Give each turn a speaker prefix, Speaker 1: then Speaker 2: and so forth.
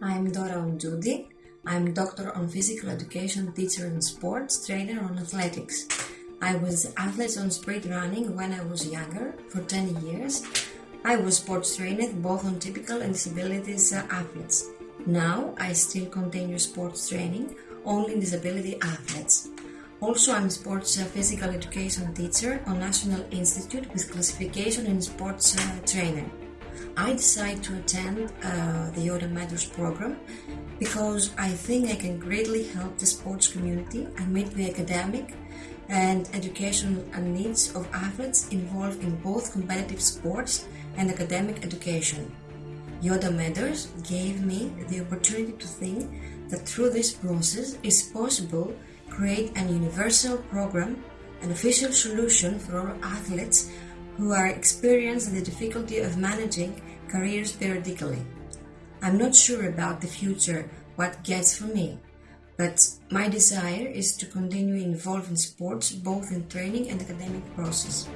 Speaker 1: I'm Dora Onjudi. I'm doctor on physical education, teacher and sports, trainer on athletics. I was athlete on sprint running when I was younger for 10 years. I was sports trained both on typical and disabilities uh, athletes. Now I still continue sports training only in disability athletes. Also, I'm sports uh, physical education teacher on National Institute with classification in sports uh, trainer. I decided to attend uh, the Yoda Mentors program because I think I can greatly help the sports community and meet the academic and educational needs of athletes involved in both competitive sports and academic education. Yoda Mentors gave me the opportunity to think that through this process is possible to create an universal program, an official solution for all athletes who are experiencing the difficulty of managing careers periodically. I'm not sure about the future, what gets for me, but my desire is to continue involved in sports both in training and academic process.